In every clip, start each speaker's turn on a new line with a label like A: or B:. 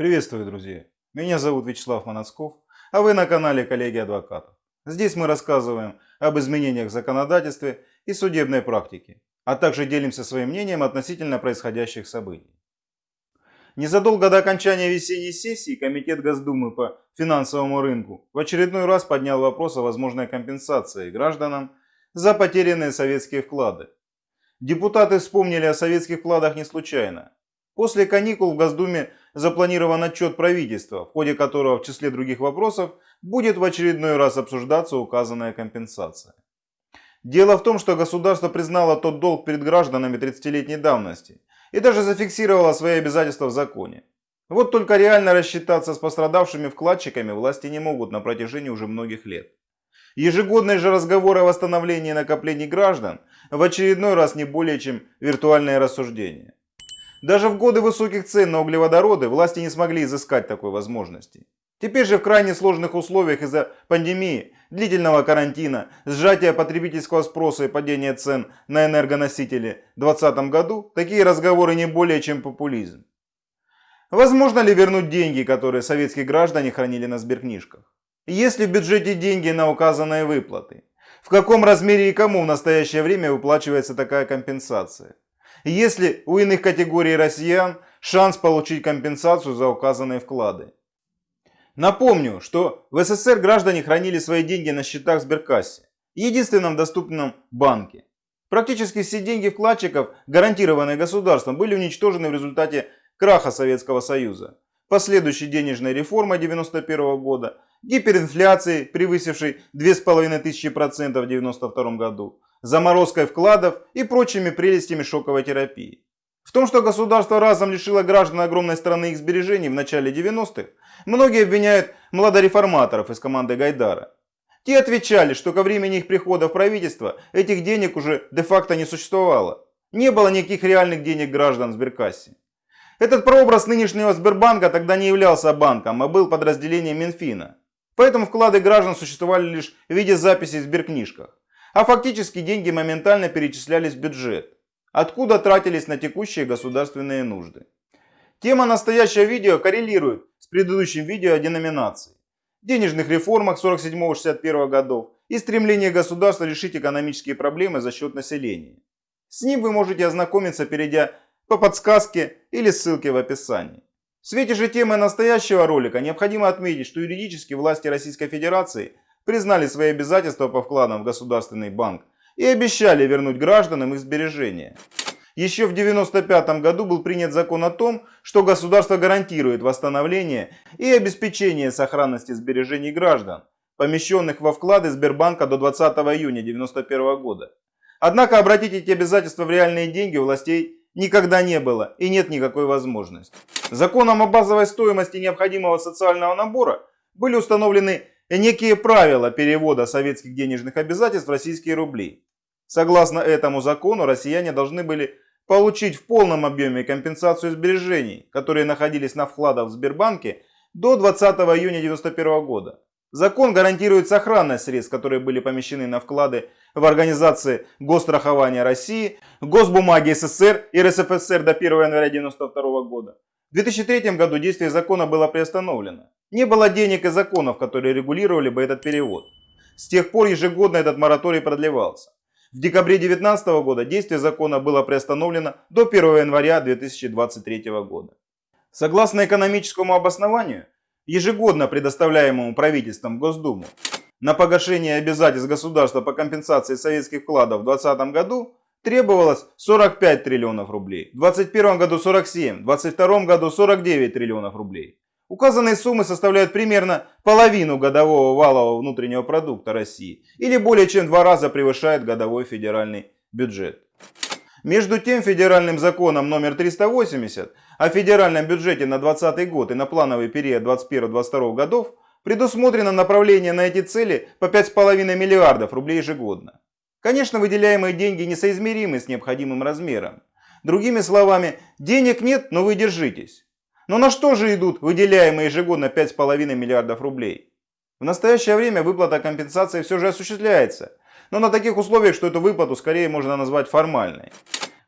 A: Приветствую, друзья! Меня зовут Вячеслав Манацков, а вы на канале Коллеги Адвокатов. Здесь мы рассказываем об изменениях в законодательстве и судебной практике, а также делимся своим мнением относительно происходящих событий. Незадолго до окончания весенней сессии Комитет Госдумы по финансовому рынку в очередной раз поднял вопрос о возможной компенсации гражданам за потерянные советские вклады. Депутаты вспомнили о советских вкладах не случайно. После каникул в Госдуме запланирован отчет правительства, в ходе которого в числе других вопросов будет в очередной раз обсуждаться указанная компенсация. Дело в том, что государство признало тот долг перед гражданами 30-летней давности и даже зафиксировало свои обязательства в законе. Вот только реально рассчитаться с пострадавшими вкладчиками власти не могут на протяжении уже многих лет. Ежегодные же разговоры о восстановлении накоплений граждан в очередной раз не более чем виртуальные рассуждения. Даже в годы высоких цен на углеводороды власти не смогли изыскать такой возможности. Теперь же в крайне сложных условиях из-за пандемии, длительного карантина, сжатия потребительского спроса и падения цен на энергоносители в 2020 году, такие разговоры не более чем популизм. Возможно ли вернуть деньги, которые советские граждане хранили на сберкнижках? Есть ли в бюджете деньги на указанные выплаты? В каком размере и кому в настоящее время выплачивается такая компенсация? Есть ли у иных категорий россиян шанс получить компенсацию за указанные вклады? Напомню, что в СССР граждане хранили свои деньги на счетах сберкассе, единственном доступном банке. Практически все деньги вкладчиков, гарантированные государством, были уничтожены в результате краха Советского Союза, последующей денежной реформы 1991 года, гиперинфляции, превысившей 2500% в 1992 году, заморозкой вкладов и прочими прелестями шоковой терапии. В том, что государство разом лишило граждан огромной страны их сбережений в начале 90-х, многие обвиняют младореформаторов из команды Гайдара. Те отвечали, что ко времени их прихода в правительство этих денег уже де-факто не существовало. Не было никаких реальных денег граждан в сберкассе. Этот прообраз нынешнего Сбербанка тогда не являлся банком, а был подразделением Минфина. Поэтому вклады граждан существовали лишь в виде записей в сберкнижках а фактически деньги моментально перечислялись в бюджет, откуда тратились на текущие государственные нужды. Тема настоящего видео коррелирует с предыдущим видео о деноминации, денежных реформах 47-61 годов и стремлении государства решить экономические проблемы за счет населения. С ним вы можете ознакомиться, перейдя по подсказке или ссылке в описании. В свете же темы настоящего ролика необходимо отметить, что юридически власти Российской Федерации – признали свои обязательства по вкладам в Государственный банк и обещали вернуть гражданам их сбережения. Еще в 1995 году был принят закон о том, что государство гарантирует восстановление и обеспечение сохранности сбережений граждан, помещенных во вклады Сбербанка до 20 июня 1991 года. Однако обратить эти обязательства в реальные деньги у властей никогда не было и нет никакой возможности. Законом о базовой стоимости необходимого социального набора были установлены некие правила перевода советских денежных обязательств в российские рубли. Согласно этому закону, россияне должны были получить в полном объеме компенсацию сбережений, которые находились на вкладах в Сбербанке до 20 июня 1991 года. Закон гарантирует сохранность средств, которые были помещены на вклады в организации Госстрахования России, Госбумаги СССР и РСФСР до 1 января 1992 года. В 2003 году действие закона было приостановлено. Не было денег и законов, которые регулировали бы этот перевод. С тех пор ежегодно этот мораторий продлевался. В декабре 2019 года действие закона было приостановлено до 1 января 2023 года. Согласно экономическому обоснованию, ежегодно предоставляемому правительством Госдуму, на погашение обязательств государства по компенсации советских вкладов в 2020 году требовалось 45 триллионов рублей, в 2021 году 47, в 2022 году 49 триллионов рублей. Указанные суммы составляют примерно половину годового валового внутреннего продукта России или более чем два раза превышает годовой федеральный бюджет. Между тем, федеральным законом номер 380 о федеральном бюджете на 2020 год и на плановый период 2021-2022 годов предусмотрено направление на эти цели по 5,5 миллиардов рублей ежегодно. Конечно, выделяемые деньги несоизмеримы с необходимым размером. Другими словами, денег нет, но вы держитесь. Но на что же идут выделяемые ежегодно 5,5 миллиардов рублей? В настоящее время выплата компенсации все же осуществляется, но на таких условиях, что эту выплату скорее можно назвать формальной.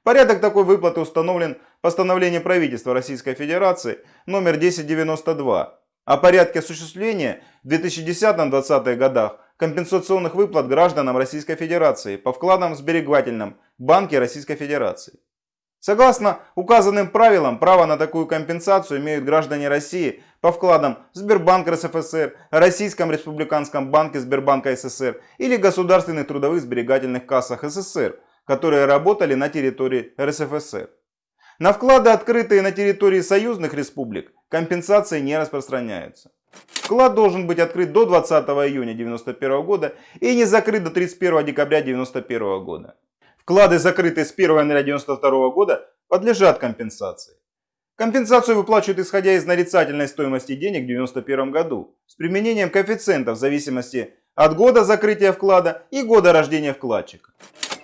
A: Порядок такой выплаты установлен постановлением правительства Российской Федерации номер 1092 о порядке осуществления в 2010-2020 годах компенсационных выплат гражданам Российской Федерации по вкладам в сберегательном банке Российской Федерации. Согласно указанным правилам, право на такую компенсацию имеют граждане России по вкладам в Сбербанк РСФСР, Российском республиканском банке Сбербанка СССР или государственных трудовых сберегательных кассах СССР, которые работали на территории РСФСР. На вклады, открытые на территории союзных республик, компенсации не распространяются. Вклад должен быть открыт до 20 июня 1991 года и не закрыт до 31 декабря 1991 года. Вклады, закрытые с 1 января 1992 года, подлежат компенсации. Компенсацию выплачивают исходя из нарицательной стоимости денег в 1991 году с применением коэффициентов в зависимости от года закрытия вклада и года рождения вкладчика.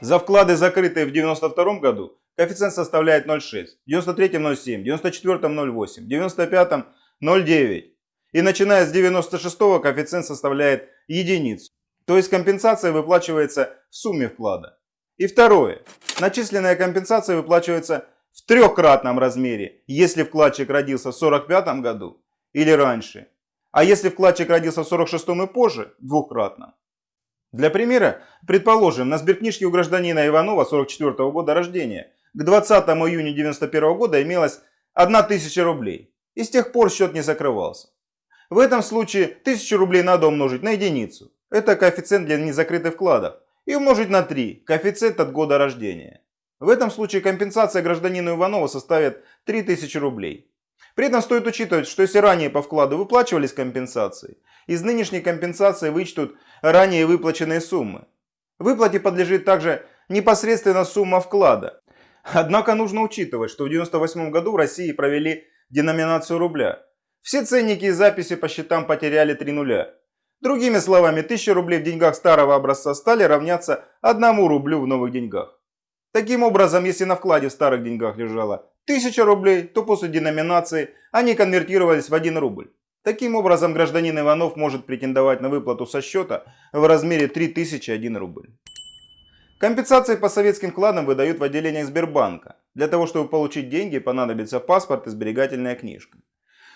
A: За вклады, закрытые в 1992 году, коэффициент составляет 0,6, в 1993 0,7, в 1994 0,8, в 1995 0,9 и начиная с 1996 коэффициент составляет единицу. То есть компенсация выплачивается в сумме вклада. И второе. Начисленная компенсация выплачивается в трехкратном размере, если вкладчик родился в 1945 году или раньше. А если вкладчик родился в 1946 и позже, двукратно. Для примера, предположим, на сберкнижке у гражданина Иванова 44 года рождения к 20 июня 1991 года имелось 1000 рублей. И с тех пор счет не закрывался. В этом случае 1000 рублей надо умножить на единицу. Это коэффициент для незакрытых вкладов и умножить на 3, коэффициент от года рождения. В этом случае компенсация гражданину Иванова составит 3000 рублей. При этом стоит учитывать, что если ранее по вкладу выплачивались компенсации, из нынешней компенсации вычтут ранее выплаченные суммы. Выплате подлежит также непосредственно сумма вклада. Однако нужно учитывать, что в 1998 году в России провели деноминацию рубля. Все ценники и записи по счетам потеряли 3 нуля. Другими словами, 1000 рублей в деньгах старого образца стали равняться 1 рублю в новых деньгах. Таким образом, если на вкладе в старых деньгах лежало 1000 рублей, то после деноминации они конвертировались в 1 рубль. Таким образом, гражданин Иванов может претендовать на выплату со счета в размере 3001 рубль. Компенсации по советским вкладам выдают в отделениях Сбербанка. Для того, чтобы получить деньги, понадобится паспорт и сберегательная книжка.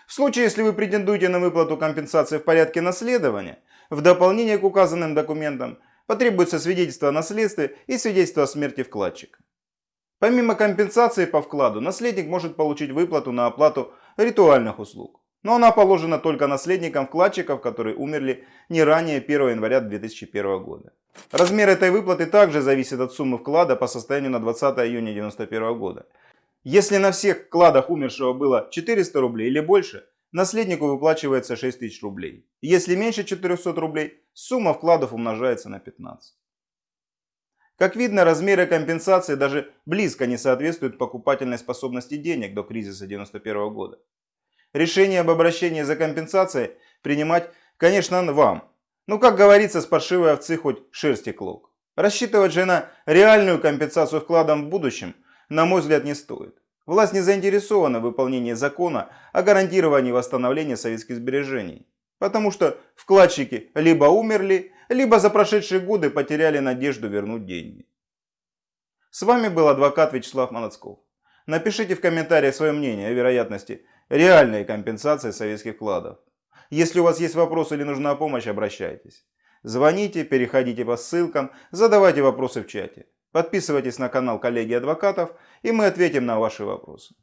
A: В случае, если вы претендуете на выплату компенсации в порядке наследования, в дополнение к указанным документам потребуется свидетельство о наследстве и свидетельство о смерти вкладчика. Помимо компенсации по вкладу, наследник может получить выплату на оплату ритуальных услуг. Но она положена только наследникам вкладчиков, которые умерли не ранее 1 января 2001 года. Размер этой выплаты также зависит от суммы вклада по состоянию на 20 июня 1991 года. Если на всех вкладах умершего было 400 рублей или больше, наследнику выплачивается 6000 рублей. Если меньше 400 рублей, сумма вкладов умножается на 15. Как видно, размеры компенсации даже близко не соответствуют покупательной способности денег до кризиса 1991 года. Решение об обращении за компенсацией принимать, конечно, вам. Но, как говорится, с паршивой овцы хоть шерсти клок. Рассчитывать же на реальную компенсацию вкладом в будущем – на мой взгляд, не стоит. Власть не заинтересована в выполнении закона о гарантировании восстановления советских сбережений. Потому что вкладчики либо умерли, либо за прошедшие годы потеряли надежду вернуть деньги. С вами был адвокат Вячеслав Молодцков. Напишите в комментариях свое мнение о вероятности реальной компенсации советских вкладов. Если у вас есть вопросы или нужна помощь, обращайтесь. Звоните, переходите по ссылкам, задавайте вопросы в чате. Подписывайтесь на канал коллеги адвокатов, и мы ответим на ваши вопросы.